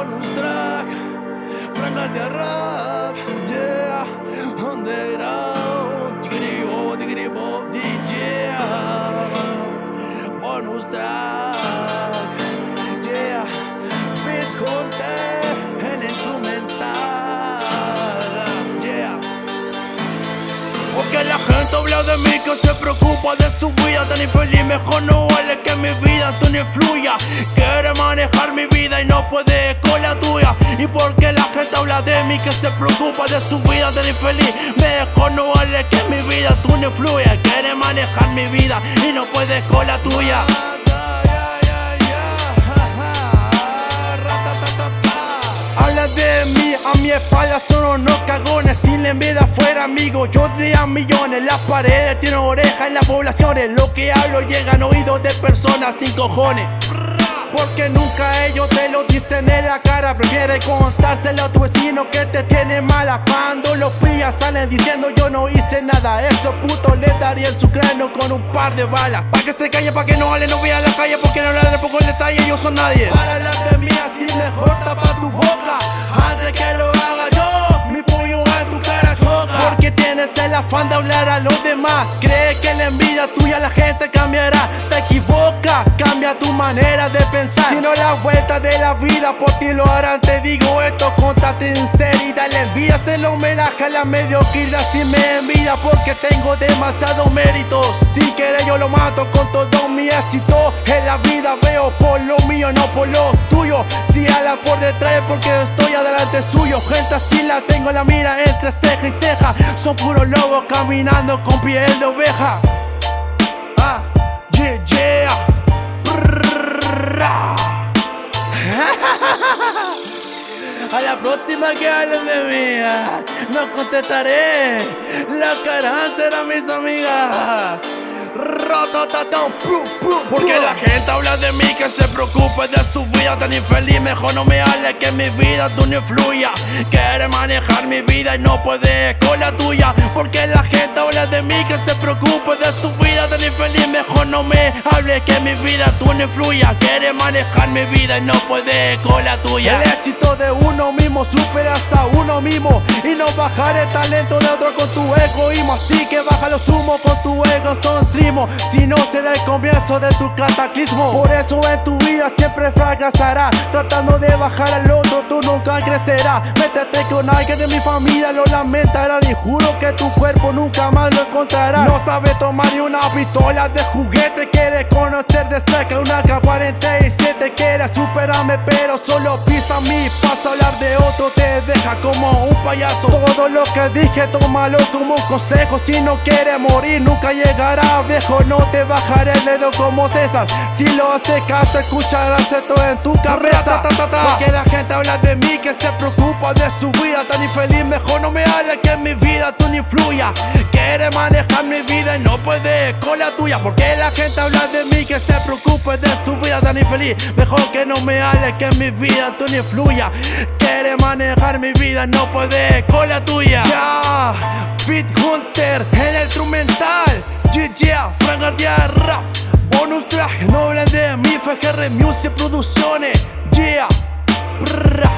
Bonus track, Frank de rap, yeah, underground, tigri bo, tigri bo, DJ, bonus track, de mí que se preocupa de su vida tan infeliz. Mejor no vale que mi vida tú no influya Quiere manejar mi vida y no puede con la tuya. Y porque la gente habla de mí que se preocupa de su vida tan infeliz. Mejor no vale que mi vida tú no influya Quiere manejar mi vida y no puede con la tuya De mí, a mi espalda son unos cagones Sin la envidia fuera amigo, yo tendría millones Las paredes tienen orejas en las poblaciones Lo que hablo llega a oídos de personas sin cojones. Porque nunca ellos te lo dicen en la cara Prefiere contárselo a tu vecino que te tiene mala. Cuando los pillas salen diciendo yo no hice nada Esos putos le darían su cráneo con un par de balas. Pa' que se calle, pa' que no hable, no vea a la calle Porque no de poco el detalle, ellos son nadie mí así mejor tapa tu boca. Antes que lo haga yo, mi puño en tu cara choca. Porque tienes el afán de hablar a los demás. Cree que la envidia tuya la gente cambiará tu manera de pensar. Si no la vuelta de la vida por ti lo harán. Te digo esto, contate en sinceridad La envidia es el homenaje a la mediocridad. Si me envidia porque tengo demasiados méritos. Si quieres yo lo mato con todo mi éxito. En la vida veo por lo mío, no por lo tuyo. Si ala por detrás porque estoy adelante suyo. Gente así la tengo en la mira entre ceja y ceja. Son puros lobos caminando con piel de oveja la próxima que hablen de mí, ah, no contestaré. La cara será mis amigas. Porque la gente habla de mí que se preocupe de su vida tan infeliz Mejor no me hable que mi vida tú no influya. Quiere manejar mi vida y no puede con la tuya. Porque la gente habla de mí que se preocupe de su vida tan infeliz Mejor no me hable que mi vida tú no influya. Quiere manejar mi vida y no puede con la tuya. El éxito de uno mismo superas a uno mismo. Y no bajar el talento de otro con tu egoísmo. Así que baja los humos con tu ego son si no será el comienzo de tu cataclismo. Por eso en tu vida siempre fracasará Tratando de bajar al otro tú Métete con alguien de mi familia lo lamentará. Y juro que tu cuerpo nunca más lo encontrará. No sabe tomar ni una pistola de juguete Quiere conocer de cerca una K-47 Quiere superarme pero solo pisa a mí Pasa a hablar de otro te deja como un payaso. Todo lo que dije tómalo como un consejo. Si no quiere morir nunca llegará viejo. No te bajaré el dedo como César. Si lo hace caso escucharás esto en tu cabeza. Porque la gente habla de mí que se preocupa de su vida. Tan infeliz Mejor no me hable que en mi vida tú no influya Quiere manejar mi vida y no puede con la tuya. Porque la gente habla de mí que se preocupa de su vida. Tan infeliz Mejor que no me hable que en mi vida tú no influya Quiere manejar mi vida y no puede con la tuya. Ya, Fit Hunter en el instrumental. Yeah, Frank Rap. Bonus track, no hablen de mi FGR Music Producciones. Yeah, Brrra.